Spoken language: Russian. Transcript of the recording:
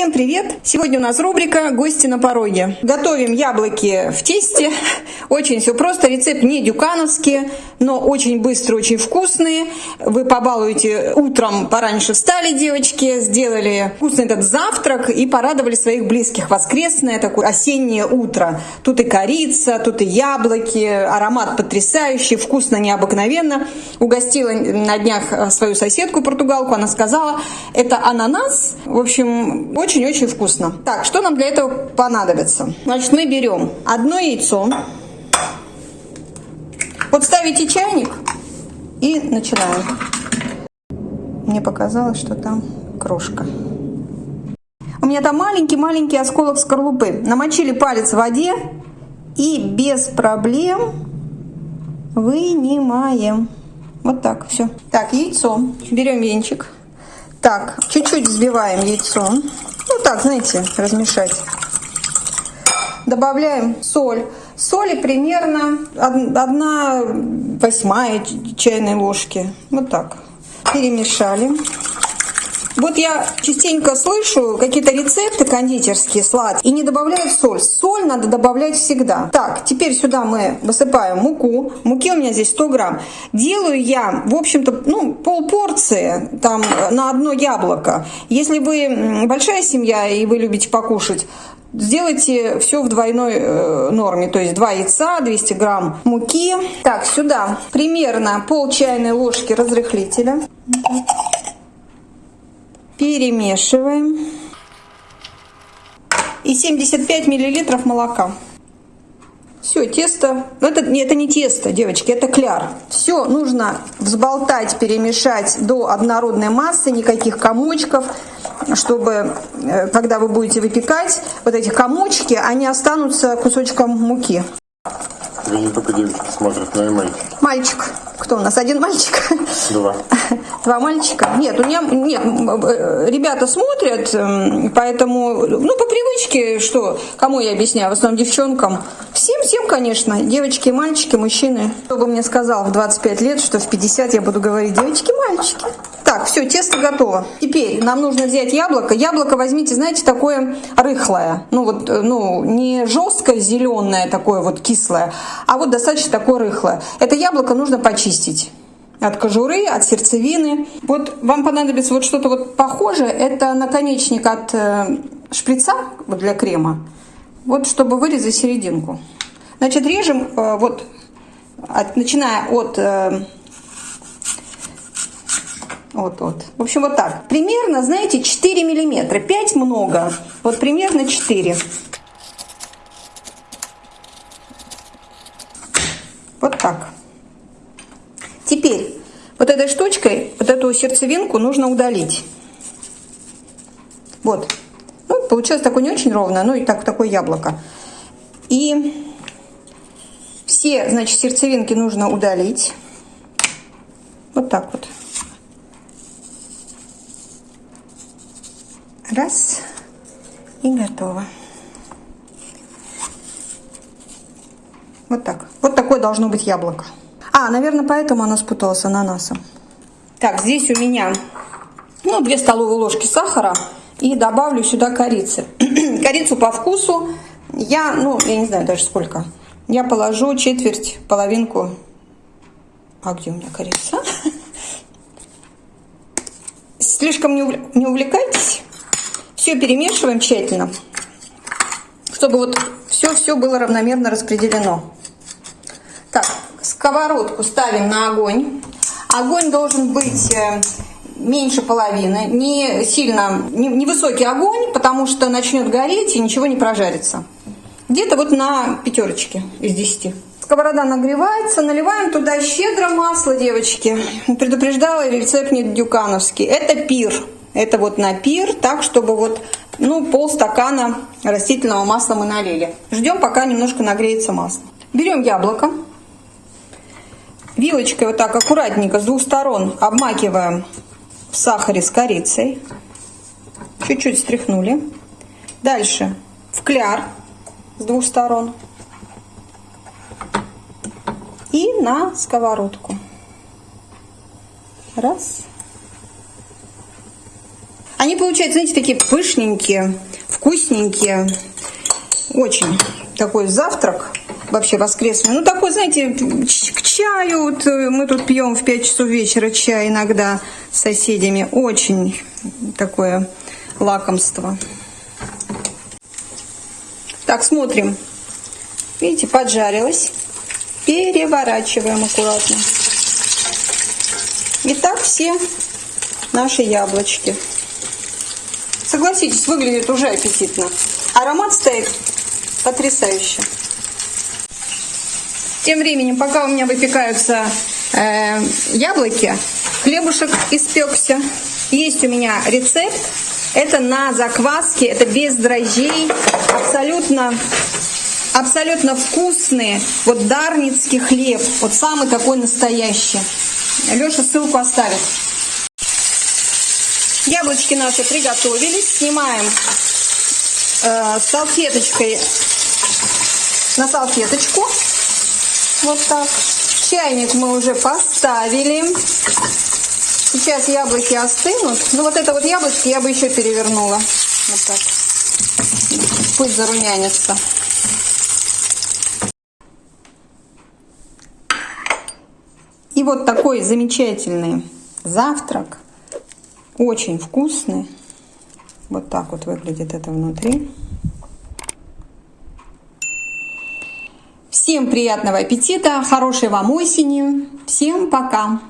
Всем привет! Сегодня у нас рубрика «Гости на пороге». Готовим яблоки в тесте. Очень все просто. Рецепт не дюкановский, но очень быстрый, очень вкусный. Вы побалуете утром, пораньше встали, девочки, сделали вкусный этот завтрак и порадовали своих близких. Воскресное такое осеннее утро. Тут и корица, тут и яблоки, аромат потрясающий, вкусно, необыкновенно. Угостила на днях свою соседку португалку, она сказала, это ананас. В общем, очень-очень вкусно. Так, что нам для этого понадобится? Значит, мы берем одно яйцо. Вот ставите чайник и начинаем. Мне показалось, что там крошка. У меня там маленький-маленький осколок скорлупы. Намочили палец в воде и без проблем вынимаем. Вот так, все. Так, яйцо. Берем венчик. Так, чуть-чуть взбиваем яйцо. Ну так, знаете, размешать. Добавляем соль. Соли примерно 1 восьмая чайной ложки. Вот так. Перемешали. Вот я частенько слышу какие-то рецепты кондитерские сладкие и не добавляют соль. Соль надо добавлять всегда. Так, теперь сюда мы высыпаем муку. Муки у меня здесь 100 грамм. Делаю я, в общем-то, ну, пол порции там на одно яблоко. Если вы большая семья и вы любите покушать, Сделайте все в двойной э, норме, то есть 2 яйца, 200 грамм муки. Так, сюда примерно пол чайной ложки разрыхлителя. Перемешиваем. И 75 миллилитров молока. Все, тесто, ну это, это не тесто, девочки, это кляр. Все нужно взболтать, перемешать до однородной массы, никаких комочков, чтобы, э, когда вы будете выпекать, вот эти комочки, они останутся кусочком муки. Не только девочки смотрят, но и мальчики. Мальчик. Кто у нас? Один мальчик? Два. Два мальчика? Нет, у меня нет, э, ребята смотрят, эм, поэтому, ну, по привычке, что, кому я объясняю, в основном девчонкам. Всем, всем, конечно, девочки, мальчики, мужчины. Кто бы мне сказал в 25 лет, что в 50 я буду говорить девочки, мальчики. Так, все, тесто готово. Теперь нам нужно взять яблоко. Яблоко возьмите, знаете, такое рыхлое. Ну вот, э, ну, не жесткое зеленое такое вот кислое, а вот достаточно такое рыхлое. Это яблоко нужно почистить от кожуры, от сердцевины. Вот вам понадобится вот что-то вот похожее. Это наконечник от э, шприца вот для крема. Вот чтобы вырезать серединку. Значит, режем э, вот, от, начиная от... Э, вот, вот. В общем, вот так. Примерно, знаете, 4 миллиметра. 5 много. Вот примерно 4. Вот так. Теперь вот этой штучкой, вот эту сердцевинку нужно удалить. Вот. Ну, получилось такое не очень ровное, ну и так, такое яблоко. И все, значит, сердцевинки нужно удалить. Вот так вот. Раз. И готово. Вот так. Вот такое должно быть яблоко. А, наверное, поэтому она спуталась с ананасом. Так, здесь у меня ну, 2 столовые ложки сахара и добавлю сюда корицы. Корицу по вкусу я, ну, я не знаю даже сколько. Я положу четверть, половинку. А где у меня корица? Слишком не увлекайтесь. Все перемешиваем тщательно, чтобы вот все-все было равномерно распределено. Так, сковородку ставим на огонь. Огонь должен быть э, меньше половины, не сильно, не, не высокий огонь, потому что начнет гореть и ничего не прожарится. Где-то вот на пятерочке из десяти. Сковорода нагревается, наливаем туда щедро масло, девочки. Предупреждала рецепт не дюкановский. Это пир. Это вот на пир, так, чтобы вот, ну, полстакана растительного масла мы налили. Ждем, пока немножко нагреется масло. Берем яблоко. Вилочкой вот так аккуратненько с двух сторон обмакиваем в сахаре с корицей. Чуть-чуть стряхнули. Дальше в кляр с двух сторон. И на сковородку. Раз. Они получаются, знаете, такие пышненькие, вкусненькие. Очень такой завтрак вообще воскресный. Ну, такой, знаете, к чаю. Вот э, мы тут пьем в 5 часов вечера чай иногда с соседями. Очень такое лакомство. Так, смотрим. Видите, поджарилась. Переворачиваем аккуратно. Итак, все наши яблочки. Согласитесь, выглядит уже аппетитно. Аромат стоит потрясающе. Тем временем, пока у меня выпекаются э, яблоки, хлебушек испекся. Есть у меня рецепт. Это на закваске, это без дрожжей, абсолютно, абсолютно вкусный, вот дарницкий хлеб, вот самый такой настоящий. Леша ссылку оставит. Яблочки наши приготовились. Снимаем э, салфеточкой на салфеточку. Вот так. Чайник мы уже поставили. Сейчас яблоки остынут. Ну вот это вот яблочки я бы еще перевернула. Вот так. Пусть зарумянится. И вот такой замечательный завтрак. Очень вкусный. Вот так вот выглядит это внутри. Всем приятного аппетита, хорошей вам осени. Всем пока!